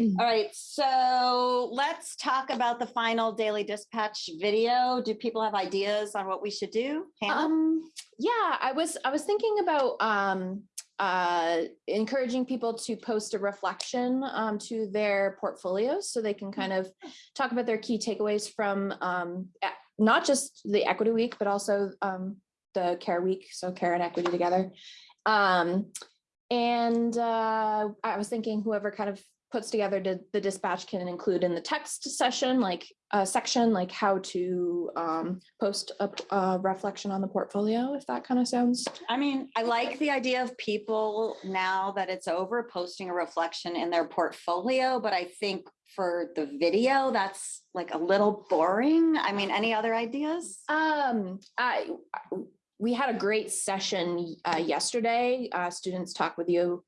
All right, so let's talk about the final daily dispatch video. Do people have ideas on what we should do? Um, yeah, I was, I was thinking about, um, uh, encouraging people to post a reflection, um, to their portfolios so they can kind of talk about their key takeaways from, um, not just the equity week, but also, um, the care week, so care and equity together. And, uh, I was thinking whoever kind of puts together the, the dispatch can include in the text session, like a section, like how to um, post a reflection on the portfolio, if that kind of sounds. I mean, I like the idea of people now that it's over posting a reflection in their portfolio, but I think for the video, that's like a little boring. I mean, any other ideas? Um, I, we had a great session uh, yesterday. Uh, students talked with you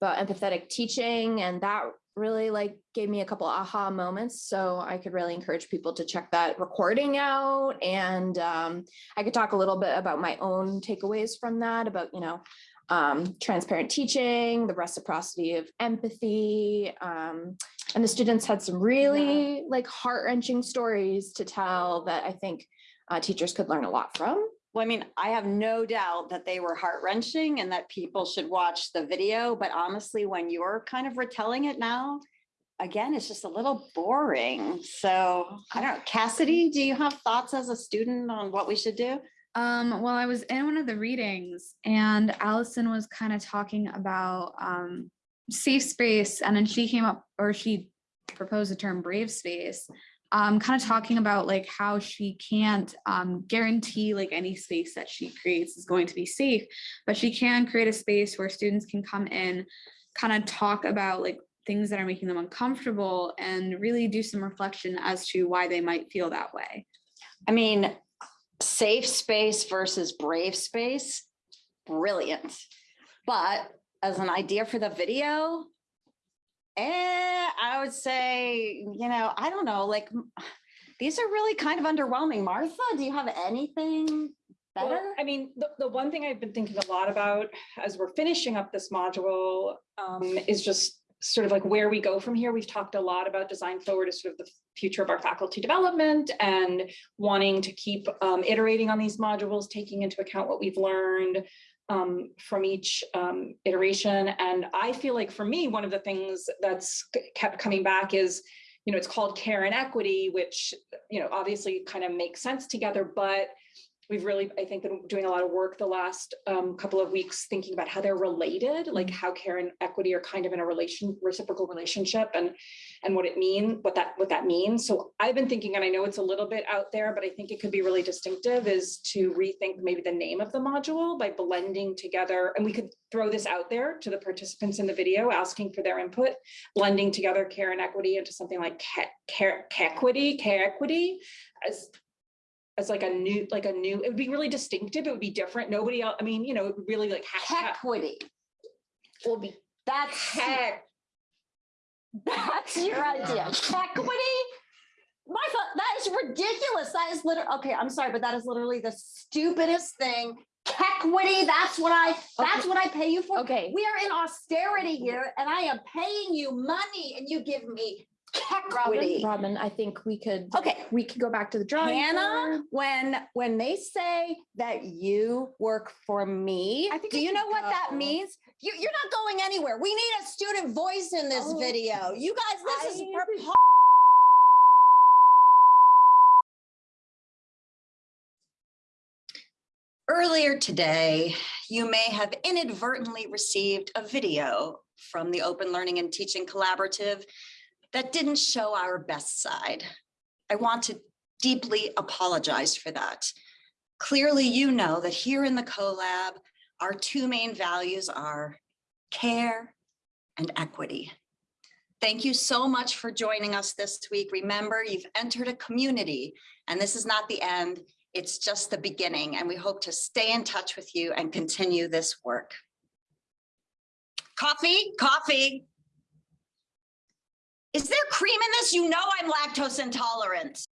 about empathetic teaching and that really like gave me a couple aha moments. So I could really encourage people to check that recording out. And um, I could talk a little bit about my own takeaways from that, about, you know, um, transparent teaching, the reciprocity of empathy. Um, and the students had some really like heart wrenching stories to tell that I think uh, teachers could learn a lot from. Well, I mean, I have no doubt that they were heart wrenching and that people should watch the video, but honestly, when you're kind of retelling it now, again, it's just a little boring. So I don't know, Cassidy, do you have thoughts as a student on what we should do? Um, well, I was in one of the readings and Allison was kind of talking about um, safe space and then she came up or she proposed the term brave space. Um, kind of talking about like how she can't um, guarantee like any space that she creates is going to be safe, but she can create a space where students can come in, kind of talk about like things that are making them uncomfortable and really do some reflection as to why they might feel that way. I mean, safe space versus brave space, brilliant. But as an idea for the video, eh, I would say, you know, I don't know, like, these are really kind of underwhelming. Martha, do you have anything Well, better? I mean, the, the one thing I've been thinking a lot about as we're finishing up this module um, is just sort of like where we go from here. We've talked a lot about design forward as sort of the future of our faculty development and wanting to keep um, iterating on these modules, taking into account what we've learned um, from each um, iteration. And I feel like for me, one of the things that's kept coming back is, you know, it's called care and equity, which, you know, obviously kind of makes sense together, but we've really, I think, been doing a lot of work the last um, couple of weeks thinking about how they're related, like how care and equity are kind of in a relation, reciprocal relationship and and what it mean, what that what that means. So I've been thinking, and I know it's a little bit out there, but I think it could be really distinctive is to rethink maybe the name of the module by blending together, and we could throw this out there to the participants in the video, asking for their input, blending together care and equity into something like ca- care, equity, care equity as as like a new, like a new, it would be really distinctive. It would be different. Nobody else, I mean, you know, it would really like hashtag. Equity. Will be That's, heck. that's your idea. Equity? Martha, that is ridiculous. That is literally, okay, I'm sorry, but that is literally the stupidest thing. Equity, that's what I, that's what I pay you for. Okay, We are in austerity here and I am paying you money and you give me equity. Robin, I think we could, Okay, we could go back to the drawing. Hannah, board. when, when they say that you work for me, I think do you can know what that means? You, you're not going anywhere. We need a student voice in this Oh, video. You guys, this is. I for- Earlier today, you may have inadvertently received a video from the Open Learning and Teaching Collaborative that didn't show our best side. I want to deeply apologize for that. Clearly, you know that here in the CoLab, our two main values are care and equity. Thank you so much for joining us this week. Remember, you've entered a community and this is not the end. It's just the beginning and we hope to stay in touch with you and continue this work. Coffee, coffee. Is there cream in this? You know I'm lactose intolerant.